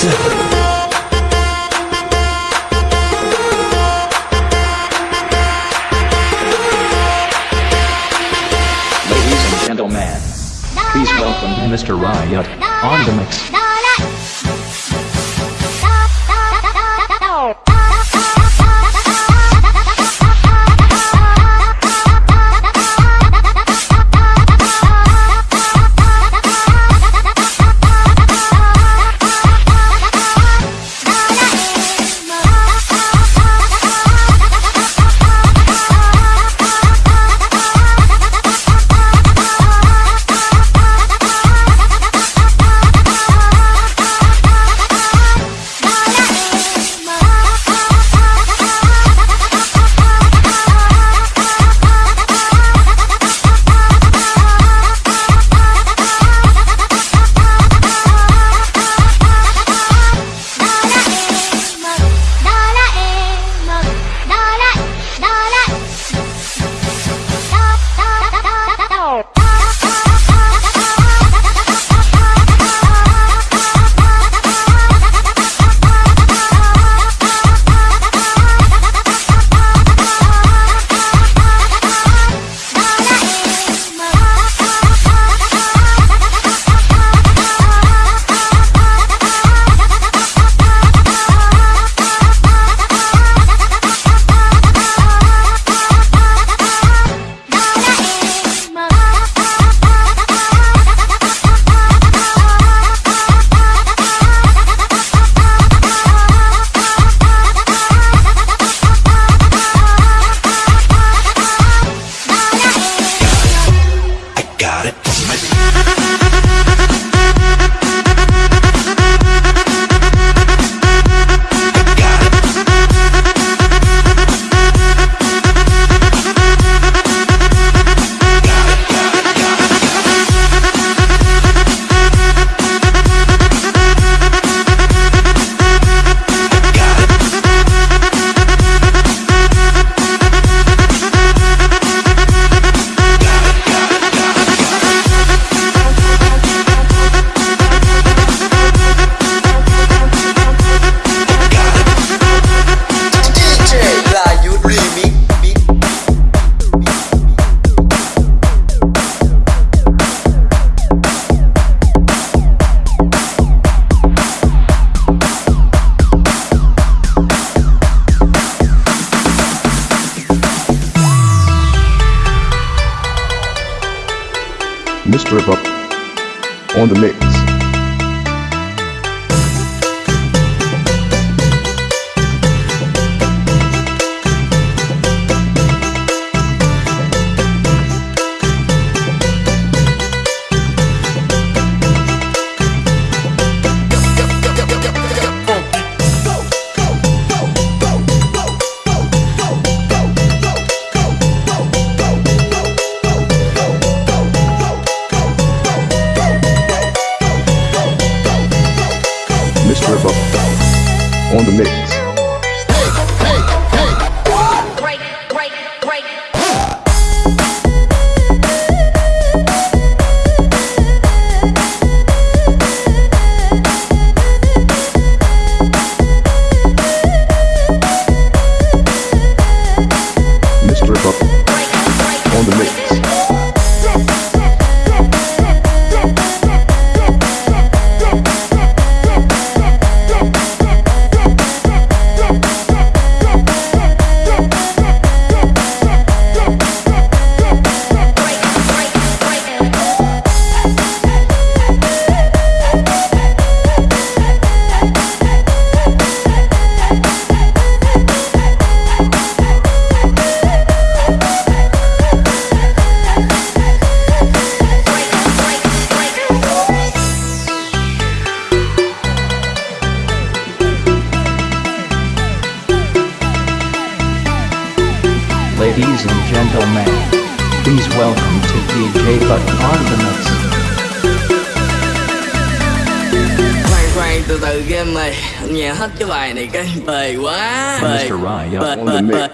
Ladies and gentlemen, please welcome Mr. Riot on the mix. Miss. On the mix. Ladies and gentlemen, please welcome to DJ Buck on the mix. khoan khoan từ từ game này hết cái bài này cái bề quá bề Mr. Riot bề on the bề mix.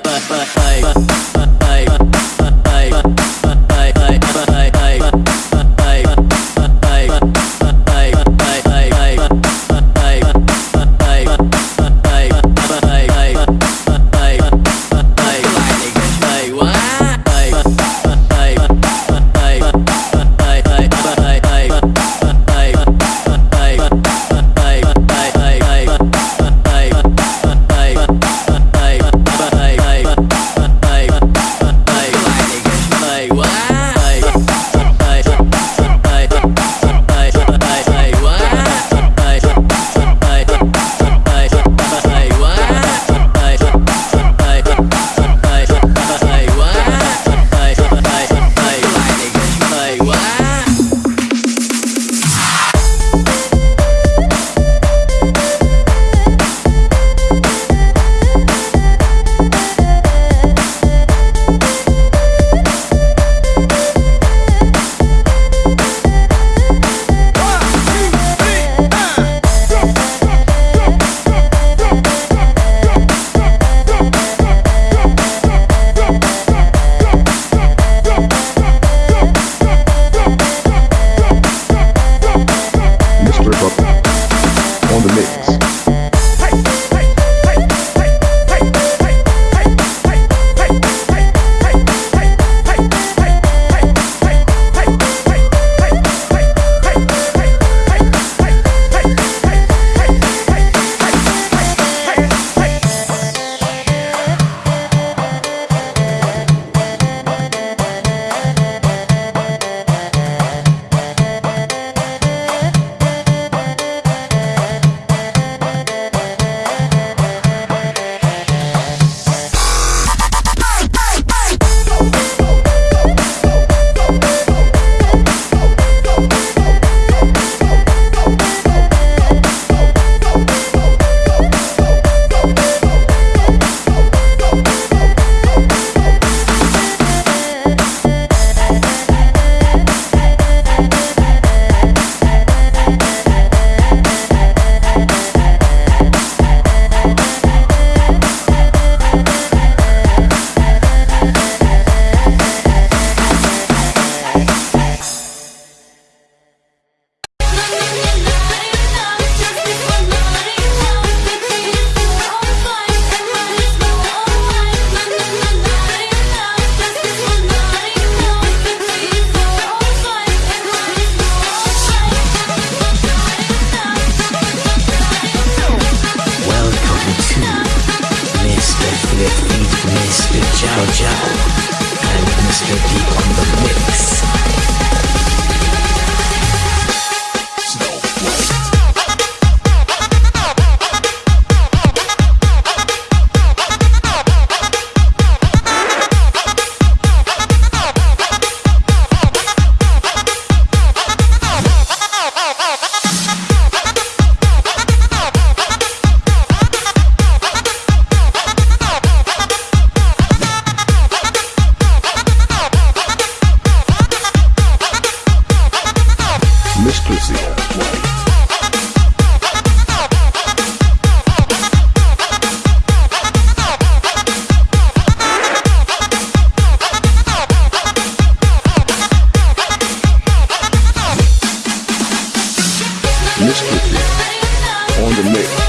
On the mix.